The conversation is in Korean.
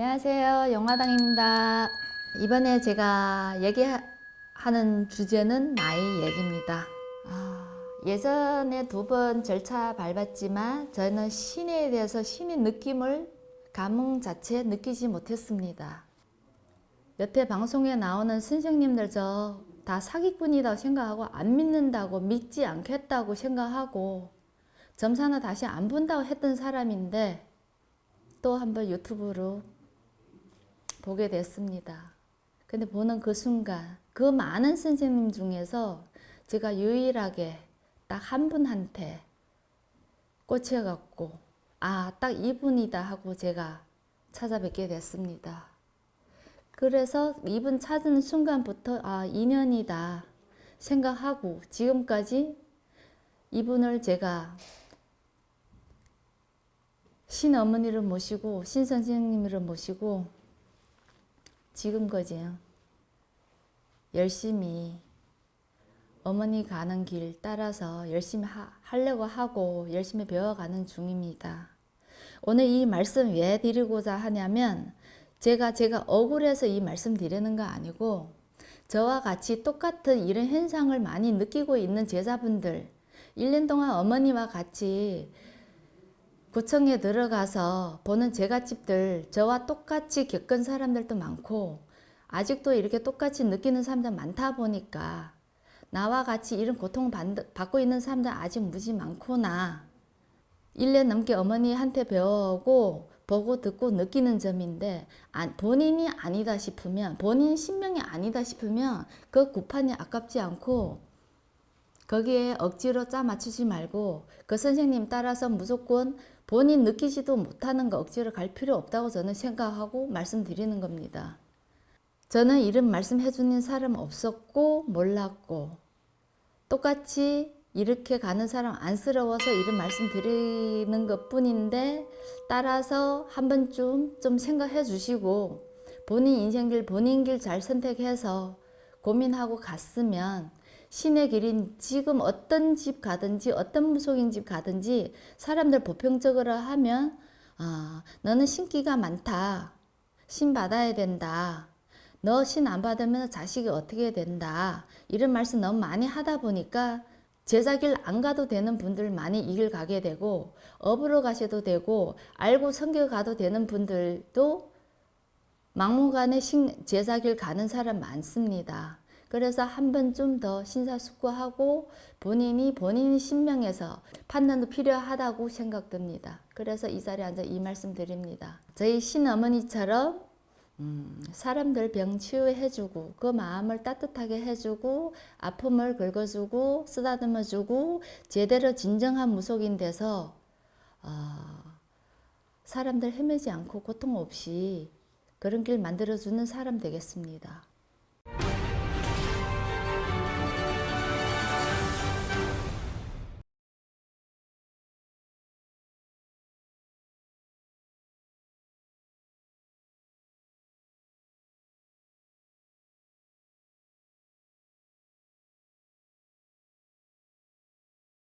안녕하세요. 영화당입니다. 이번에 제가 얘기하는 주제는 나이 얘기입니다. 아, 예전에 두 번 절차 밟았지만 저는 신에 대해서 신의 느낌을 감흥 자체 느끼지 못했습니다. 여태 방송에 나오는 선생님들 저 다 사기꾼이라고 생각하고 안 믿는다고 믿지 않겠다고 생각하고 점사는 다시 안 본다고 했던 사람인데 또 한번 유튜브로 보게 됐습니다. 근데 보는 그 순간 그 많은 선생님 중에서 제가 유일하게 딱 한 분한테 꽂혀갖고 아 딱 이분이다 하고 제가 찾아뵙게 됐습니다. 그래서 이분 찾은 순간부터 아 인연이다 생각하고 지금까지 이분을 제가 신어머니를 모시고 신선생님을 모시고 지금까지 열심히 어머니 가는 길 따라서 열심히 하, 하려고 하고 열심히 배워가는 중입니다. 오늘 이 말씀 왜 드리고자 하냐면 제가 제가 억울해서 이 말씀 드리는 거 아니고 저와 같이 똑같은 이런 현상을 많이 느끼고 있는 제자분들 1년 동안 어머니와 같이 구청에 들어가서 보는 제갓집들 저와 똑같이 겪은 사람들도 많고 아직도 이렇게 똑같이 느끼는 사람들 많다 보니까 나와 같이 이런 고통 받고 있는 사람들 아직 무지 많구나. 1년 넘게 어머니한테 배워오고 보고 듣고 느끼는 점인데 본인이 아니다 싶으면 본인 신명이 아니다 싶으면 그 구판이 아깝지 않고 거기에 억지로 짜 맞추지 말고 그 선생님 따라서 무조건 본인 느끼지도 못하는 거 억지로 갈 필요 없다고 저는 생각하고 말씀드리는 겁니다. 저는 이런 말씀해 주는 사람 없었고 몰랐고 똑같이 이렇게 가는 사람 안쓰러워서 이런 말씀 드리는 것 뿐인데 따라서 한 번쯤 좀 생각해 주시고 본인 인생길 본인 길 잘 선택해서 고민하고 갔으면 신의 길인 지금 어떤 집 가든지 어떤 무속인 집 가든지 사람들 보편적으로 하면 아 너는 신기가 많다. 신 받아야 된다. 너 신 안 받으면 자식이 어떻게 된다. 이런 말씀 너무 많이 하다 보니까 제자길 안 가도 되는 분들 많이 이 길 가게 되고 업으로 가셔도 되고 알고 성교 가도 되는 분들도 막무가내 제자길 가는 사람 많습니다. 그래서 한번좀더 신사숙고하고 본인이 본인 신명에서 판단도 필요하다고 생각됩니다. 그래서 이 자리에 앉아 이 말씀 드립니다. 저희 신어머니처럼 음, 사람들 병 치유해주고 그 마음을 따뜻하게 해주고 아픔을 긁어주고 쓰다듬어주고 제대로 진정한 무속인 돼서 어, 사람들 헤매지 않고 고통 없이 그런 길 만들어주는 사람 되겠습니다.